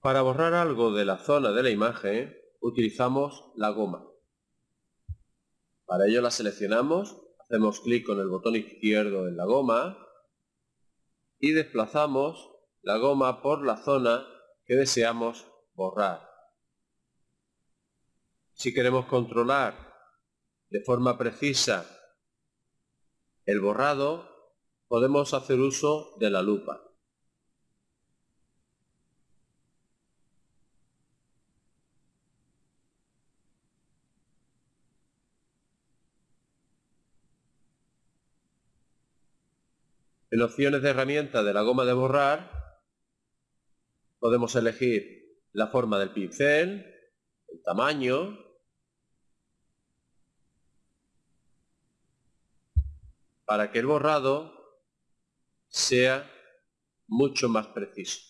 Para borrar algo de la zona de la imagen utilizamos la goma. Para ello la seleccionamos, hacemos clic con el botón izquierdo en la goma y desplazamos la goma por la zona que deseamos borrar. Si queremos controlar de forma precisa el borrado, podemos hacer uso de la lupa. En opciones de herramienta de la goma de borrar, podemos elegir la forma del pincel, el tamaño, para que el borrado sea mucho más preciso.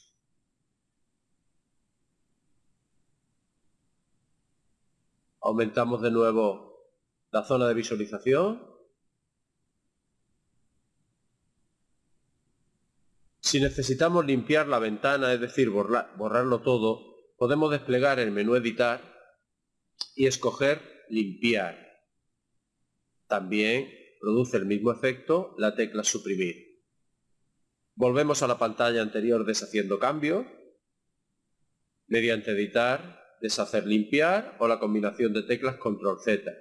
Aumentamos de nuevo la zona de visualización Si necesitamos limpiar la ventana, es decir, borrarlo todo, podemos desplegar el menú Editar y escoger Limpiar. También produce el mismo efecto la tecla Suprimir. Volvemos a la pantalla anterior deshaciendo cambios, mediante Editar, Deshacer Limpiar o la combinación de teclas Control Z.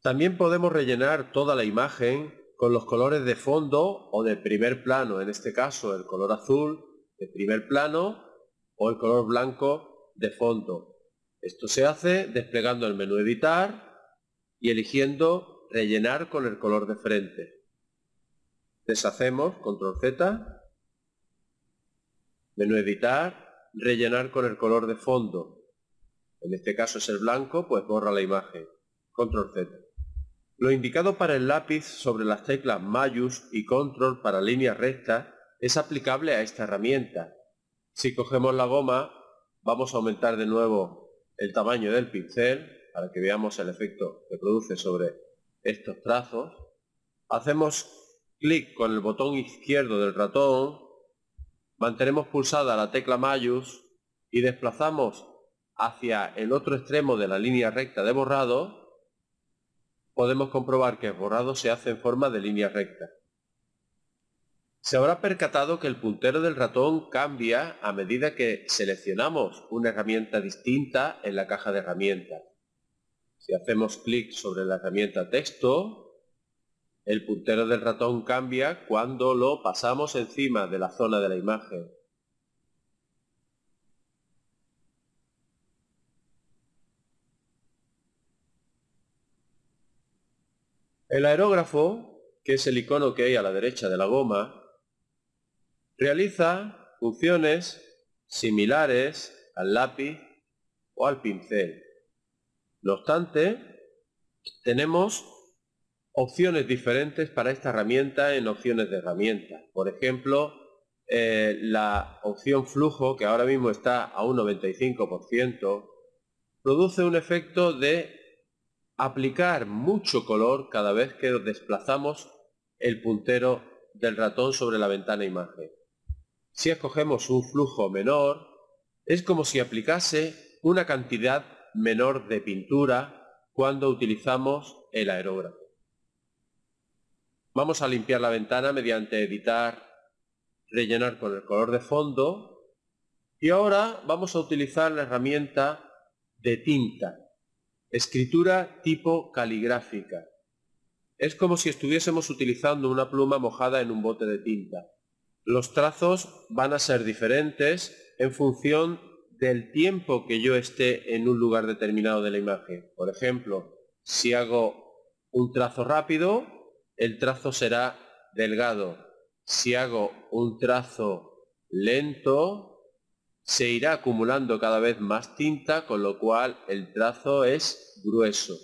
También podemos rellenar toda la imagen con los colores de fondo o de primer plano, en este caso el color azul de primer plano o el color blanco de fondo. Esto se hace desplegando el menú editar y eligiendo rellenar con el color de frente. Deshacemos, control Z, menú editar, rellenar con el color de fondo. En este caso es el blanco, pues borra la imagen. Control Z. Lo indicado para el lápiz sobre las teclas Mayus y Control para líneas rectas es aplicable a esta herramienta. Si cogemos la goma, vamos a aumentar de nuevo el tamaño del pincel para que veamos el efecto que produce sobre estos trazos. Hacemos clic con el botón izquierdo del ratón, mantenemos pulsada la tecla Mayus y desplazamos hacia el otro extremo de la línea recta de borrado podemos comprobar que el borrado se hace en forma de línea recta. Se habrá percatado que el puntero del ratón cambia a medida que seleccionamos una herramienta distinta en la caja de herramientas. Si hacemos clic sobre la herramienta texto, el puntero del ratón cambia cuando lo pasamos encima de la zona de la imagen. El aerógrafo, que es el icono que hay a la derecha de la goma, realiza funciones similares al lápiz o al pincel. No obstante, tenemos opciones diferentes para esta herramienta en opciones de herramientas. Por ejemplo, eh, la opción flujo, que ahora mismo está a un 95%, produce un efecto de aplicar mucho color cada vez que desplazamos el puntero del ratón sobre la ventana imagen. Si escogemos un flujo menor, es como si aplicase una cantidad menor de pintura cuando utilizamos el aerógrafo. Vamos a limpiar la ventana mediante editar, rellenar con el color de fondo y ahora vamos a utilizar la herramienta de tinta Escritura tipo caligráfica. Es como si estuviésemos utilizando una pluma mojada en un bote de tinta. Los trazos van a ser diferentes en función del tiempo que yo esté en un lugar determinado de la imagen. Por ejemplo, si hago un trazo rápido, el trazo será delgado. Si hago un trazo lento, se irá acumulando cada vez más tinta, con lo cual el trazo es grueso.